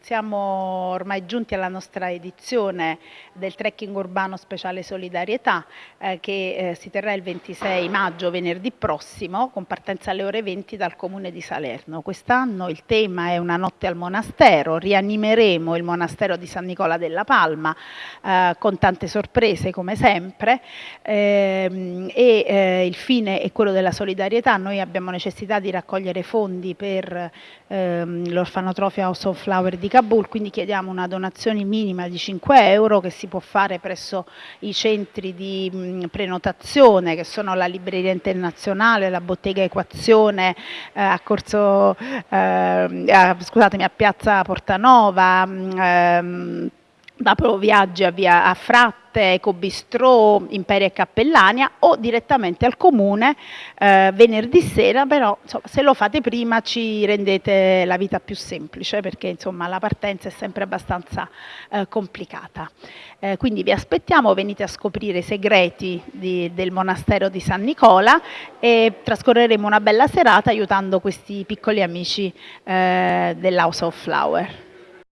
siamo ormai giunti alla nostra edizione del trekking urbano speciale solidarietà eh, che eh, si terrà il 26 maggio, venerdì prossimo, con partenza alle ore 20 dal comune di Salerno. Quest'anno il tema è una notte al monastero, rianimeremo il monastero di San Nicola della Palma eh, con tante sorprese come sempre ehm, e eh, il fine è quello della solidarietà. Noi abbiamo necessità di raccogliere fondi per ehm, l'orfanotrofio House of Flower di Kabul, quindi chiediamo una donazione minima di 5 euro che si può fare presso i centri di prenotazione che sono la Libreria Internazionale, la Bottega Equazione eh, a Corso, eh, a, scusatemi, a Piazza Portanova, mh, ehm, da Proviaggi a via a Fratta Latte, Ecobistrò, Imperia e Cappellania o direttamente al comune eh, venerdì sera, però insomma, se lo fate prima ci rendete la vita più semplice perché insomma, la partenza è sempre abbastanza eh, complicata. Eh, quindi vi aspettiamo, venite a scoprire i segreti di, del monastero di San Nicola e trascorreremo una bella serata aiutando questi piccoli amici eh, dell'House of Flower.